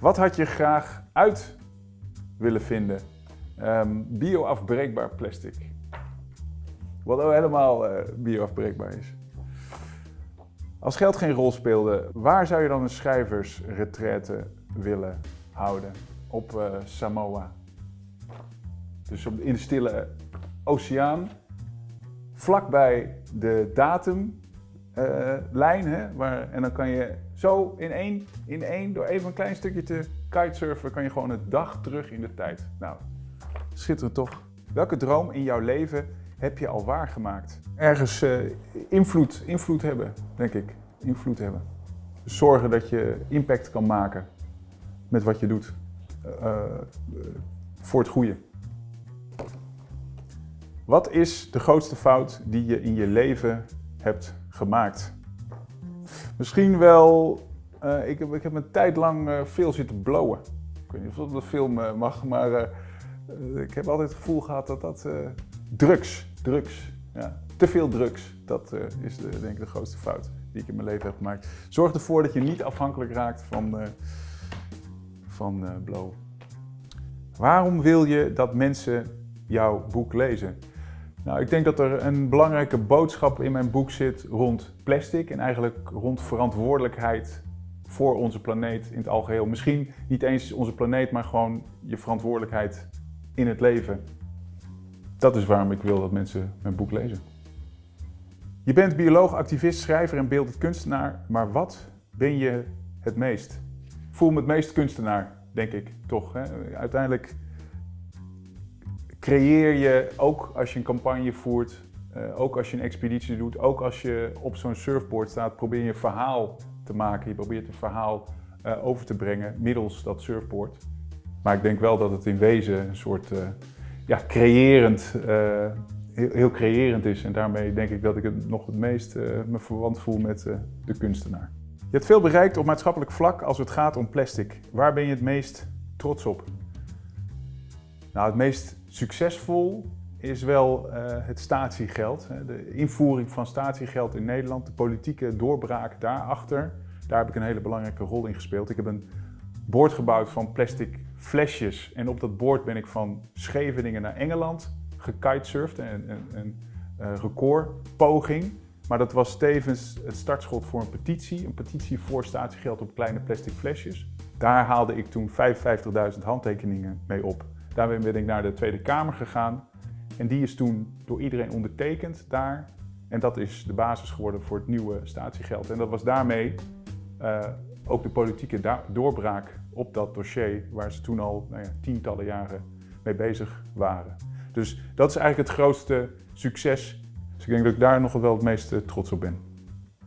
Wat had je graag uit willen vinden? Um, Bio-afbreekbaar plastic. Wat ook helemaal uh, bio-afbreekbaar is. Als geld geen rol speelde, waar zou je dan een schrijversretraite willen houden? Op uh, Samoa. Dus op, in de stille oceaan, vlakbij de datumlijn. Uh, waar, en dan kan je zo in één, in één, door even een klein stukje te kitesurfen, kan je gewoon een dag terug in de tijd. Nou, schitterend toch? Welke droom in jouw leven heb je al waargemaakt? Ergens uh, invloed, invloed hebben, denk ik. Invloed hebben. Zorgen dat je impact kan maken met wat je doet. Uh, voor het goede. Wat is de grootste fout die je in je leven hebt gemaakt? Misschien wel, uh, ik, heb, ik heb een tijd lang uh, veel zitten blowen. Ik weet niet of dat film uh, mag, maar ik heb altijd het gevoel gehad dat dat drugs, drugs, ja, te veel drugs, dat is de, denk ik de grootste fout die ik in mijn leven heb gemaakt. Zorg ervoor dat je niet afhankelijk raakt van, van blowen. Waarom wil je dat mensen jouw boek lezen? Nou, ik denk dat er een belangrijke boodschap in mijn boek zit rond plastic en eigenlijk rond verantwoordelijkheid voor onze planeet in het algeheel. Misschien niet eens onze planeet, maar gewoon je verantwoordelijkheid in het leven. Dat is waarom ik wil dat mensen mijn boek lezen. Je bent bioloog, activist, schrijver en beeldend kunstenaar, maar wat ben je het meest? Voel me het meest kunstenaar, denk ik, toch. Hè? Uiteindelijk creëer je, ook als je een campagne voert, uh, ook als je een expeditie doet, ook als je op zo'n surfboard staat, probeer je verhaal te maken. Je probeert een verhaal uh, over te brengen middels dat surfboard. Maar ik denk wel dat het in wezen een soort uh, ja, creërend, heel, heel, creërend is. En daarmee denk ik dat ik het nog het meest me verwant voel met de kunstenaar. Je hebt veel bereikt op maatschappelijk vlak als het gaat om plastic. Waar ben je het meest trots op? Nou, het meest succesvol is wel uh, het statiegeld. De invoering van statiegeld in Nederland, de politieke doorbraak daarachter. Daar heb ik een hele belangrijke rol in gespeeld. Ik heb een bord gebouwd van plastic flesjes. En op dat bord ben ik van Scheveningen naar Engeland gekitesurfd. Een, een, een uh, recordpoging. Maar dat was tevens het startschot voor een petitie. Een petitie voor statiegeld op kleine plastic flesjes. Daar haalde ik toen 55.000 handtekeningen mee op. Daarmee ben ik naar de Tweede Kamer gegaan. En die is toen door iedereen ondertekend daar. En dat is de basis geworden voor het nieuwe statiegeld. En dat was daarmee uh, ook de politieke doorbraak op dat dossier, waar ze toen al nou ja, tientallen jaren mee bezig waren. Dus dat is eigenlijk het grootste succes. Dus ik denk dat ik daar nog wel het meest trots op ben.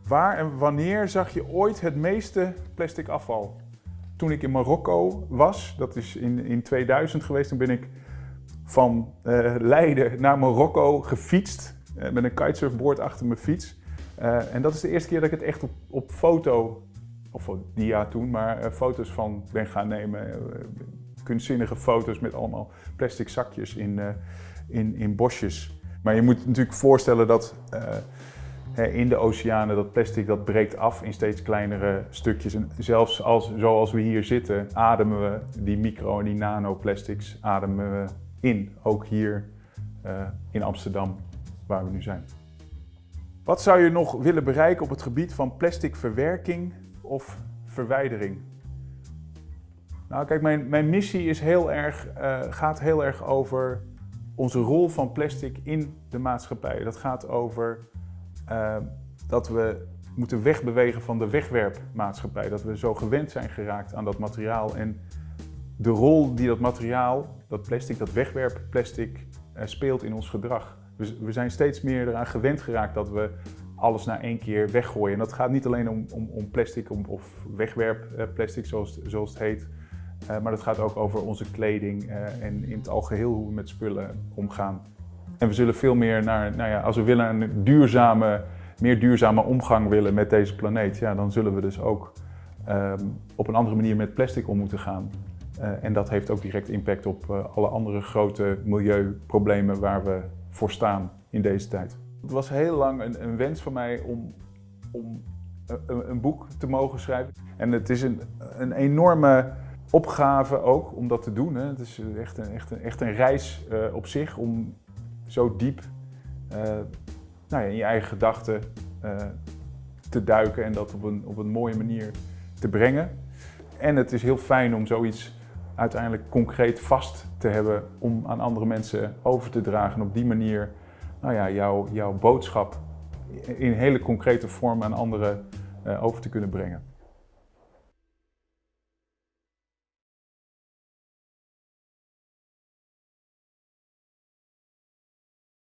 Waar en wanneer zag je ooit het meeste plastic afval? Toen ik in Marokko was, dat is in, in 2000 geweest, toen ben ik van uh, Leiden naar Marokko gefietst uh, met een kitesurfboard achter mijn fiets. Uh, en dat is de eerste keer dat ik het echt op, op foto, of dia toen, maar foto's van ben gaan nemen. kunstzinnige foto's met allemaal plastic zakjes in, in, in bosjes. Maar je moet natuurlijk voorstellen dat in de oceanen, dat plastic dat breekt af in steeds kleinere stukjes. En zelfs als, zoals we hier zitten, ademen we die micro- en die nanoplastics ademen we in. Ook hier uh, in Amsterdam, waar we nu zijn. Wat zou je nog willen bereiken op het gebied van plastic verwerking of verwijdering? Nou, kijk, mijn, mijn missie is heel erg, uh, gaat heel erg over onze rol van plastic in de maatschappij. Dat gaat over uh, dat we moeten wegbewegen van de wegwerpmaatschappij. Dat we zo gewend zijn geraakt aan dat materiaal en de rol die dat materiaal, dat plastic, dat wegwerpplastic, uh, speelt in ons gedrag. We, we zijn steeds meer eraan gewend geraakt dat we alles na één keer weggooien. En dat gaat niet alleen om, om, om plastic om, of wegwerpplastic zoals, zoals het heet. Uh, maar dat gaat ook over onze kleding en in het algeheel hoe we met spullen omgaan. En we zullen veel meer naar, nou ja, als we willen een duurzame, meer duurzame omgang willen met deze planeet, ja, dan zullen we dus ook um, op een andere manier met plastic om moeten gaan. Uh, en dat heeft ook direct impact op uh, alle andere grote milieuproblemen waar we voor staan in deze tijd. Het was heel lang een, een wens van mij om, om een, een, boek te mogen schrijven. En het is een, een enorme opgave ook om dat te doen. Hè. Het is echt een, echt een, echt een reis uh, op zich om zo diep uh, nou ja, in je eigen gedachten uh, te duiken en dat op een, op een mooie manier te brengen. En het is heel fijn om zoiets uiteindelijk concreet vast te hebben om aan andere mensen over te dragen. En op die manier nou ja, jouw, jouw boodschap in hele concrete vorm aan anderen uh, over te kunnen brengen.